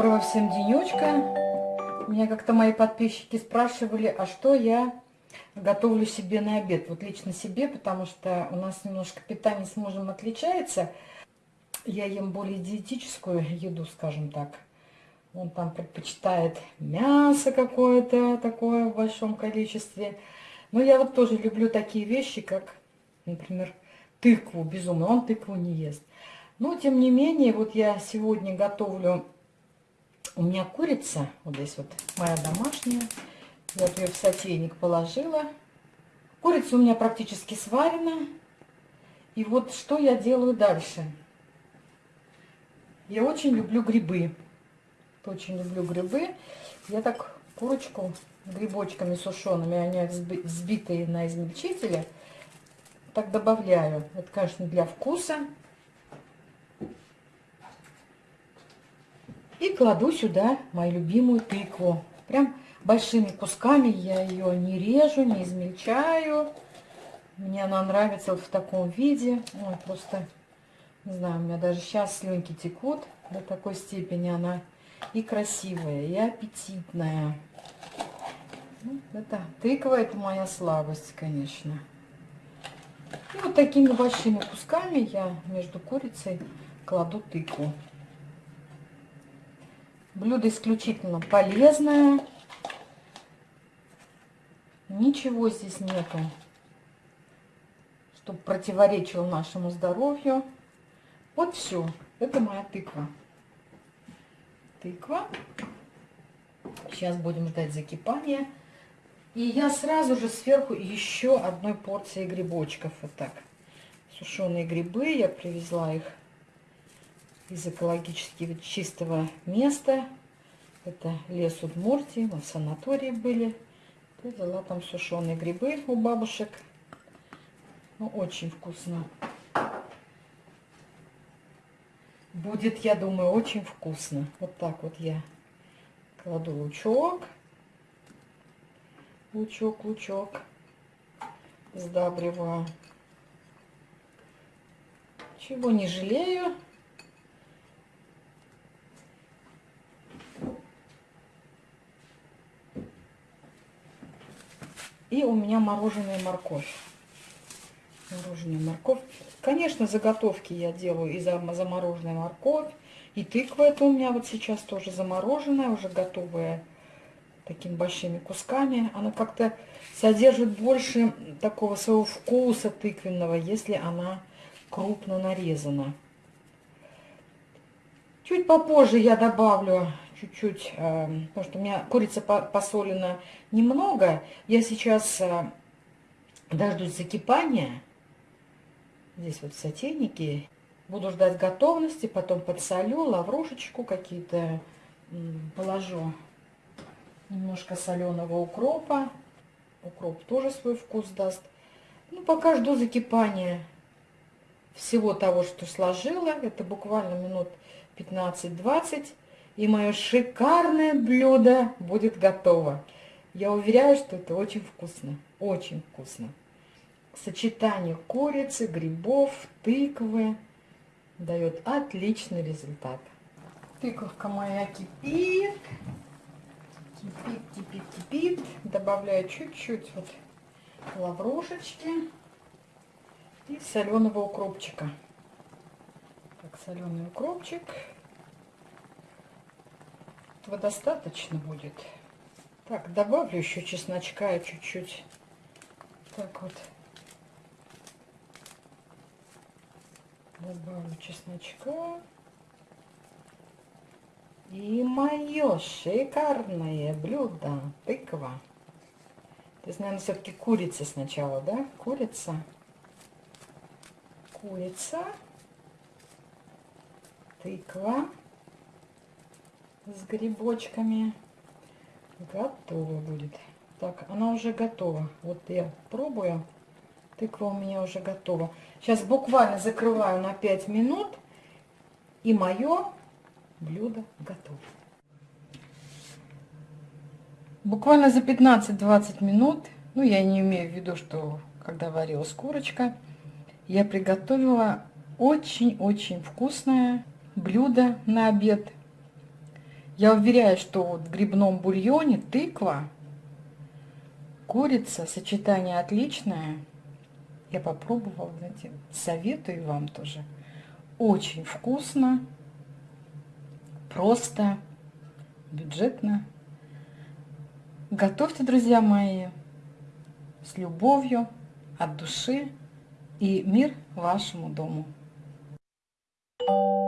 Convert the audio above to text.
Доброго всем денечка. Меня как-то мои подписчики спрашивали, а что я готовлю себе на обед. Вот лично себе, потому что у нас немножко питание с мужем отличается. Я ем более диетическую еду, скажем так. Он там предпочитает мясо какое-то такое в большом количестве. Но я вот тоже люблю такие вещи, как, например, тыкву безумно. Он тыкву не ест. Но, тем не менее, вот я сегодня готовлю у меня курица, вот здесь вот моя домашняя. Вот ее в сотейник положила. Курица у меня практически сварена. И вот что я делаю дальше. Я очень люблю грибы. Очень люблю грибы. Я так курочку грибочками сушеными, они взбитые на измельчителе, так добавляю. Это, конечно, для вкуса. Кладу сюда мою любимую тыкву. Прям большими кусками я ее не режу, не измельчаю. Мне она нравится вот в таком виде. Ой, просто, не знаю, у меня даже сейчас слюнки текут. До такой степени она и красивая, и аппетитная. Ну, это тыква, это моя слабость, конечно. И вот такими большими кусками я между курицей кладу тыкву. Блюдо исключительно полезное. Ничего здесь нету, чтобы противоречило нашему здоровью. Вот все. Это моя тыква. Тыква. Сейчас будем ждать закипания. И я сразу же сверху еще одной порции грибочков. Вот так. Сушеные грибы. Я привезла их из экологически чистого места. Это лес Удмуртии, мы в санатории были. Я взяла там сушеные грибы у бабушек. Ну, очень вкусно. Будет, я думаю, очень вкусно. Вот так вот я кладу лучок. Лучок, лучок. Сдабриваю. Чего не жалею. У меня мороженая морковь. Мороженая морковь. Конечно, заготовки я делаю и замороженная морковь. И тыква это у меня вот сейчас тоже замороженная, уже готовая такими большими кусками. Она как-то содержит больше такого своего вкуса тыквенного, если она крупно нарезана. Чуть попозже я добавлю чуть-чуть, э, потому что у меня курица посолена немного. Я сейчас э, дождусь закипания. Здесь вот сотейники. Буду ждать готовности, потом подсолю, лаврушечку какие-то положу. Немножко соленого укропа. Укроп тоже свой вкус даст. Ну, пока жду закипания всего того, что сложила. Это буквально минут 15-20 и мое шикарное блюдо будет готово. Я уверяю, что это очень вкусно, очень вкусно. Сочетание курицы, грибов, тыквы дает отличный результат. Тыковка моя кипит, кипит, кипит, кипит. Добавляю чуть-чуть вот лаврушечки и соленого укропчика. Так, соленый укропчик. Этого достаточно будет. Так, добавлю еще чесночка чуть-чуть. Так вот. Добавлю чесночка. И мое шикарное блюдо. Тыква. То есть, наверное, все-таки курица сначала, да? Курица. Курица. Тыква с грибочками. Готово будет. Так, она уже готова. Вот я пробую. Тыква у меня уже готова. Сейчас буквально закрываю на 5 минут. И мое блюдо готово. Буквально за 15-20 минут, ну я не имею в виду, что когда варилась курочка, я приготовила очень-очень вкусное блюдо на обед. Я уверяю, что вот в грибном бульоне тыква, курица, сочетание отличное. Я попробовала, знаете, советую вам тоже. Очень вкусно, просто, бюджетно. Готовьте, друзья мои, с любовью, от души и мир вашему дому. Thank you.